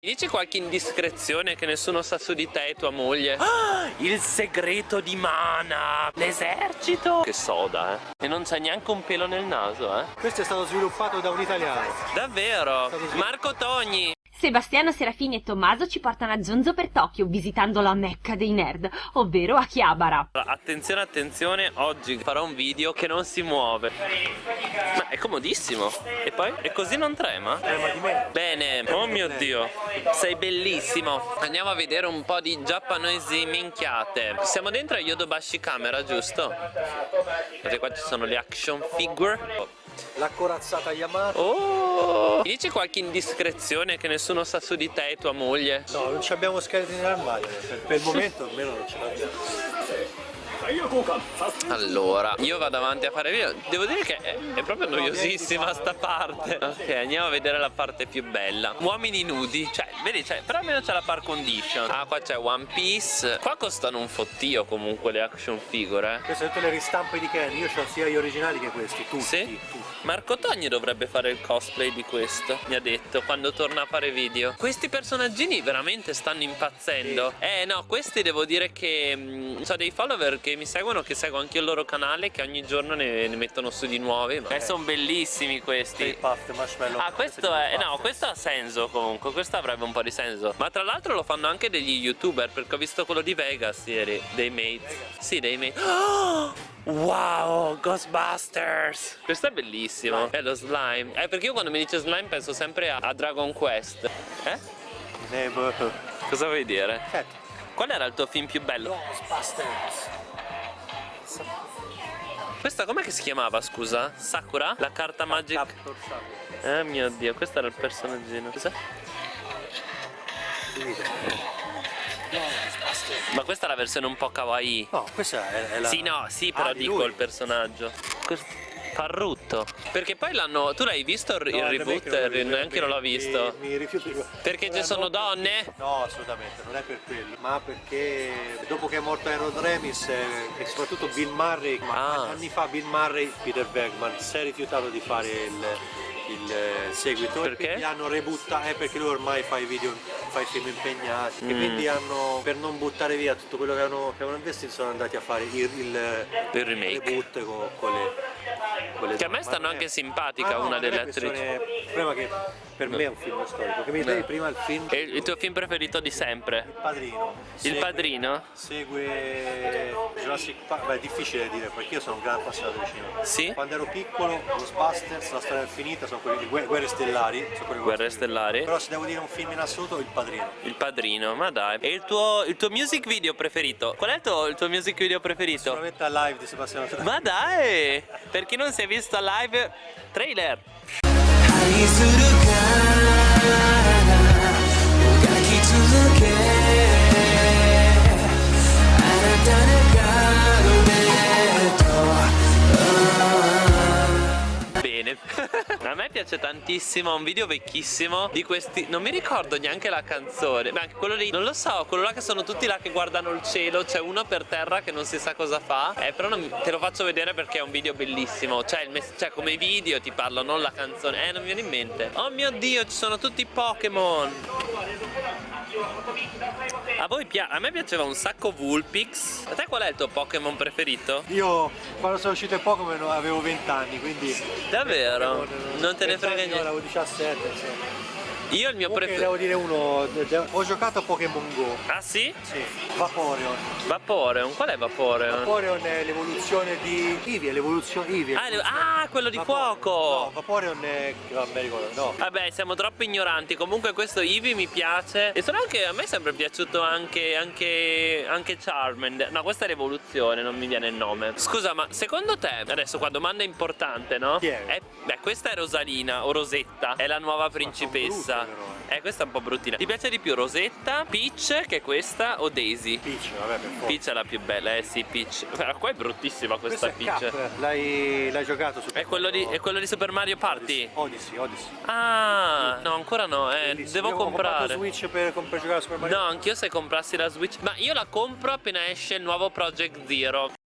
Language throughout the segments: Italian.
Mi dici qualche indiscrezione che nessuno sa su di te e tua moglie? Ah, il segreto di Mana! L'esercito! Che soda, eh! E non c'è neanche un pelo nel naso, eh! Questo è stato sviluppato da un italiano. Davvero? Marco Togni! Sebastiano Serafini e Tommaso ci portano a Zonzo per Tokyo visitando la mecca dei nerd, ovvero Akihabara. Attenzione, attenzione, oggi farò un video che non si muove. Ma è comodissimo. E poi? E così non trema? Trema di me. Bene, oh mio dio, sei bellissimo. Andiamo a vedere un po' di giapponesi minchiate. Siamo dentro a Yodobashi Camera, giusto? Vedete qua ci sono le action figure. La corazzata Yamato. Oh! Mi dici qualche indiscrezione che nessuno sa su di te e tua moglie? No, non ci abbiamo scheletri nell'armadio. Per, per il momento almeno non ce l'abbiamo. Allora, io vado avanti a fare video Devo dire che è, è proprio noiosissima sta parte Ok, andiamo a vedere la parte più bella Uomini nudi Cioè, vedi, cioè, però almeno c'è la par condition Ah, qua c'è One Piece Qua costano un fottio comunque le action figure eh. Queste sono tutte le ristampe di Ken Io ho sia gli originali che questi, tutti, Sì? tutti. Marco Togni dovrebbe fare il cosplay di questo Mi ha detto quando torna a fare video Questi personaggini veramente stanno impazzendo Sì. Eh no, questi devo dire che mh, Ho dei follower che mi seguono Che seguo anche il loro canale Che ogni giorno ne, ne mettono su di nuovi ma- Eh, sono bellissimi questi Puft, Marshmallow. Ah questo è, no questo ha senso comunque Questo avrebbe un po' di senso Ma tra l'altro lo fanno anche degli youtuber Perché ho visto quello di Vegas ieri Dei mates Sì dei mates Oh! Wow, Ghostbusters! Questo è bellissimo. È lo slime. Eh, perché io quando mi dice slime penso sempre a, a Dragon Quest. Eh? Boh. Cosa vuoi dire? Certo. Qual era il tuo film più bello? Ghostbusters. Questa com'è che si chiamava, scusa? Sakura? La carta magica? Eh mio dio, questo era il personaggino. Cos'è? Ma questa è la versione un po' kawaii. No, questa è, la... Sì, no, sì, però Ah, di dico il personaggio. Questo- Farrutto. Perché poi l'hanno. Tu l'hai visto il, No, reboot? Neanche non l'ho visto. Mi, mi rifiuto. Perché ci Eh, sono no, donne? No, assolutamente, non è per quello, ma perché dopo che è morto Harold Remis eh, e soprattutto Bill Murray, Ah. anni fa Bill Murray, Peter Bergman si è rifiutato di fare il, il, eh, seguito Perché? e quindi hanno rebuttato, eh, perché lui ormai fa i video, fa i film impegnati e Mm. quindi hanno, per non buttare via tutto quello che avevano, che avevano investito sono andati a fare il, il, Il remake. reboot con, con le... Che a me stanno anche simpatica Ah, no, una delle attrici. Il problema che per me è un film storico, che mi dai prima il film E il tuo film preferito di sempre? il padrino. Il Segue- padrino? Segue Jurassic Park, beh è difficile dire perché io sono un gran appassionato di cinema. Sì? Quando ero piccolo, Ghostbusters, La storia infinita, sono quelli di Guerre, Guerre Stellari. Sono quelli di Guerre Stellari? Però se devo dire un film in assoluto, Il Padrino. Il padrino, ma dai. E il tuo, il tuo music video preferito? Qual è il tuo, il tuo music video preferito? Sicuramente a live di Sebastiano Trani. Ma dai! Per chi non si è visto a live, trailer! Yeah. A me piace tantissimo, un video vecchissimo di questi. Non mi ricordo neanche la canzone. Ma anche quello lì, non lo so, quello là che sono tutti là che guardano il cielo. C'è uno per terra che non si sa cosa fa. Eh, però non- te lo faccio vedere perché è un video bellissimo. Cioè, il cioè, come video ti parlo, non la canzone. Eh, non mi viene in mente. Oh mio dio, ci sono tutti i Pokémon. A voi piace? A me piaceva un sacco Vulpix. A te qual è il tuo Pokémon preferito? Io quando sono uscito in Pokémon avevo 20 anni, quindi... Davvero? Non te ne 20 frega niente. Avevo 17, insomma. Io il mio preferito. devo dire uno, ho giocato a Pokémon Go. Ah sì? Sì, Vaporeon. Vaporeon, qual è Vaporeon? Vaporeon è l'evoluzione di Eevee, è l'evoluzione Eevee. Ah, le- ah, quello di Vapo- No, fuoco! Vaporeon è... non mi ricordo, no. Vabbè, siamo troppo ignoranti. Comunque questo Eevee mi piace. E sono anche. A me è sempre piaciuto anche. anche. anche Charmander. No, questa è l'evoluzione, non mi viene il nome. Scusa, ma secondo te, adesso qua domanda importante, no? Chi è? Eh, beh, questa è Rosalina o Rosetta, è la nuova principessa. Eh, questa è un po' bruttina. Ti piace di più Rosetta, Peach, che è questa, o Daisy? Peach, vabbè, per forza. Peach è la più bella, eh sì, Peach. Però qua è bruttissima questa Questo è Peach. L'hai, giocato su È quello, di, è quello di Super Mario Party? Odyssey, Odyssey. Ah, no, ancora no, eh, devo comprare. Switch per, per giocare a Super Mario No, anch'io se comprassi la Switch. Ma io la compro appena esce il nuovo Project Zero.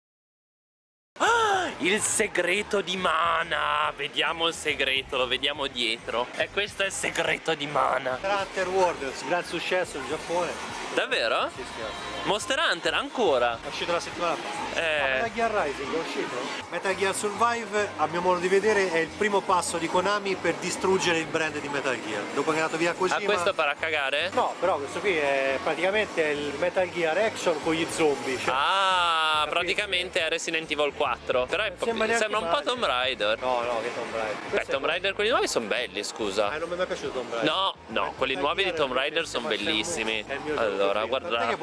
Ah, Il segreto di Mana. Vediamo il segreto, lo vediamo dietro. E questo è il segreto di Mana. Hunter World, gran successo in Giappone. Davvero? Sì, sì, Monster Hunter ancora? È uscito la settimana fa. Eh. Metal Gear Rising è uscito? Metal Gear Survive, a mio modo di vedere, è il primo passo di Konami per distruggere il brand di Metal Gear. Dopo che è andato via così. Ah, questo farà cagare? No, però questo qui è praticamente il Metal Gear Action con gli zombie. Cioè... Ah, praticamente è Resident Evil 4. Però è, Sembra sembra un po'. Tomb Raider. No, no, che Tomb Raider. Beh, Tomb Raider quelli nuovi sono belli, scusa. Ah, non mi è mai piaciuto Tomb Raider. No, no, quelli nuovi di Tomb Raider sono bellissimi. Allora, guardate.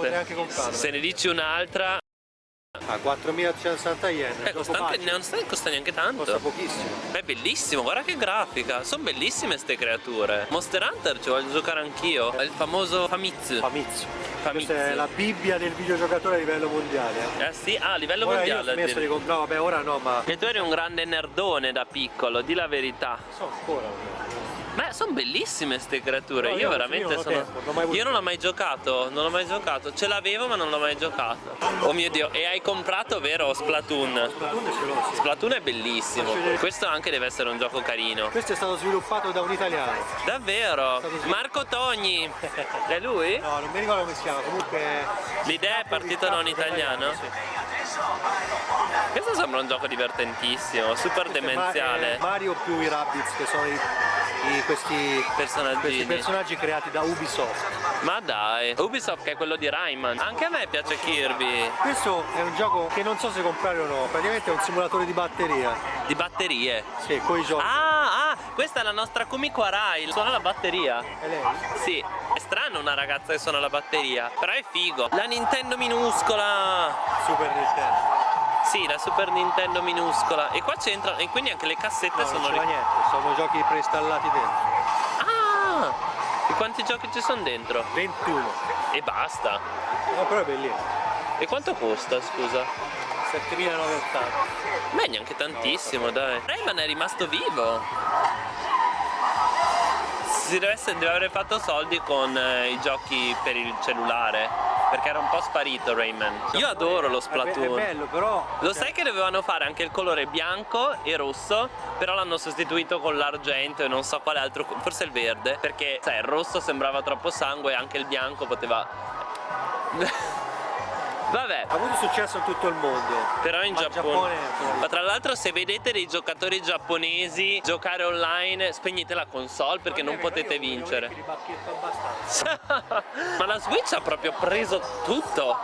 Se ne dici un'altra, A 4.160 yen. eh, costa, anche, non sta- costa neanche Costa tanto. pochissimo. È bellissimo, guarda che grafica. Sono bellissime ste creature. Monster Hunter ci voglio giocare anch'io. È il famoso Famitsu. Famitsu. Famitsu. Questa è la Bibbia del videogiocatore a livello mondiale. eh. Eh sì, ah, a livello Ora io ho mondiale. smesso di comprare, vabbè ora no, ma E tu eri un grande nerdone da piccolo, di la verità. so ancora. Ma sono bellissime ste creature. No, io io- veramente io ho sono. tempo, non ho mai avuto io non l'ho mai giocato, non l'ho mai giocato. Ce l'avevo ma non l'ho mai giocato. Oh mio dio, e hai comprato, vero, Splatoon? Splatoon ce l'ho, sì. Splatoon è bellissimo. Questo anche deve essere un gioco carino. Questo è stato sviluppato da un italiano. Davvero? Marco Togni. È lui? No, non mi ricordo come si chiama, comunque... L'idea è partita da un italiano? Questo sembra un gioco divertentissimo, super Questo è demenziale. è Mario più i Rabbids, che sono i, i- questi, Personaggini. questi personaggi creati da Ubisoft. Ma dai, Ubisoft che è quello di Rayman. Anche a me piace Kirby. Questo è un gioco che non so se comprare o no, praticamente è un simulatore di batteria. Di batterie. Sì, con i giochi. Ah, ah, questa è la nostra Kumiko Arai, suona la batteria. È lei? Sì, è strano una ragazza che suona la batteria, però è figo. La Nintendo minuscola. Super Nintendo. Sì, la Super Nintendo minuscola. E qua c'entra, e quindi anche le cassette No, sono... non c'è niente, sono giochi preinstallati dentro. Ah! E quanti giochi ci sono dentro? 21. E basta. No, però è bellino. E quanto costa, scusa? 7980. Beh, neanche tantissimo, dai. Rayman è rimasto vivo. Si deve, essere, deve aver fatto soldi con eh, i giochi per il cellulare. Perché era un po' sparito Rayman. Io adoro lo Splatoon. è bello, però. Lo sai che dovevano fare anche il colore bianco e rosso, però l'hanno sostituito con l'argento e non so quale altro, forse il verde, perché sai, il rosso sembrava troppo sangue e anche il bianco poteva... Vabbè, Ha avuto successo in tutto il mondo. però in Giappone... Giappone- Ma tra l'altro se vedete dei giocatori giapponesi giocare online, spegnete la console perché non potete vincere. Ma la Switch ha proprio preso tutto.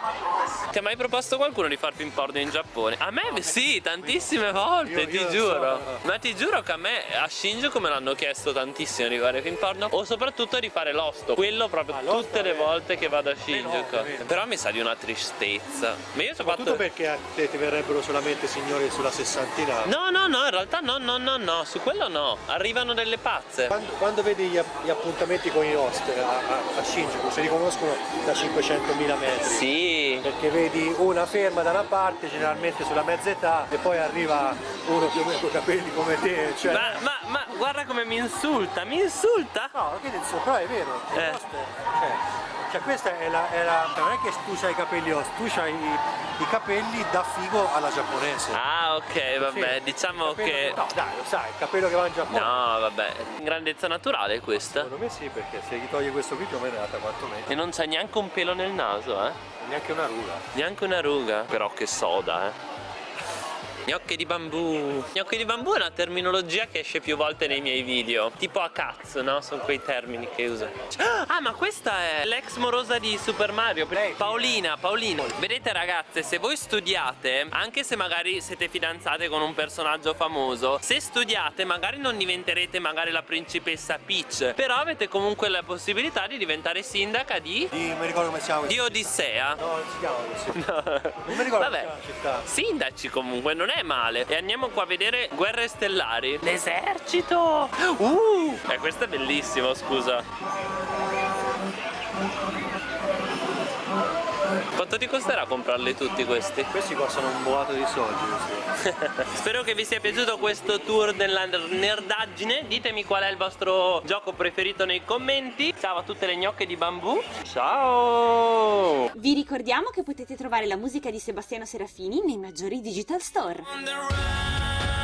Ti ha mai proposto qualcuno di far porno in Giappone? A me sì, tantissime volte, Io- ti io giuro. so. Ma ti giuro che a me a Shinjuku me l'hanno chiesto tantissimo di fare porno o soprattutto di fare l'osto. Quello proprio Ah, tutte le volte che vado a no, Shinjuku. ovviamente. Però mi sa di una tristezza. Ma io ci ho Soprattutto fatto perché a te ti verrebbero solamente signori sulla sessantina. No, no, no, in realtà no, no, no, no, su quello no. Arrivano delle pazze. Quando, quando vedi gli, app- gli appuntamenti con i host a, a, a Shinjuku, si riconoscono da 500.000 metri. Sì. Perché vedi una ferma da una parte, generalmente sulla mezza età, e poi arriva uno più o meno con i capelli come te. Cioè, Ma, ma, ma guarda come mi insulta, mi insulta. No, che dico, però è vero, Eh. è- cioè, cioè questa è la, è la- non è che tu hai i capelli host, tu hai i, i capelli da figo alla giapponese. Ah, ok, vabbè, Sì, diciamo che... No, dai, lo sai, il capello che va in Giappone. No, vabbè, grandezza naturale questa. Secondo me sì, perché se gli toglie questo qui più o meno è nata quanto me. E non c'è neanche un pelo nel naso, eh? Neanche una ruga. Neanche una ruga. Però che soda, eh. Gnocchi di bambù. Gnocchi di bambù è una terminologia che esce più volte nei miei video. Tipo a cazzo, no? Sono quei termini che uso. Ah, ma questa è l'ex morosa di Super Mario. Paolina, Paolina. Vedete ragazze, se voi studiate, anche se magari siete fidanzate con un personaggio famoso, se studiate magari non diventerete magari la principessa Peach, però avete comunque la possibilità di diventare sindaca di... Di, mi ricordo come si chiama. di Odissea. No, non si chiama così. Non mi ricordo come si Vabbè, chiama la città. sindaci comunque, non è male. E andiamo qua a vedere Guerre Stellari. L'esercito! Uh! Eh, questo è bellissimo, scusa. Quanto ti costerà comprarli tutti questi? Questi costano un boato di soldi. Spero che vi sia piaciuto questo tour della nerdaggine Ditemi qual è il vostro gioco preferito nei commenti Ciao a tutte le gnocche di bambù Ciao Vi ricordiamo che potete trovare la musica di Sebastiano Serafini nei maggiori digital store. On the run.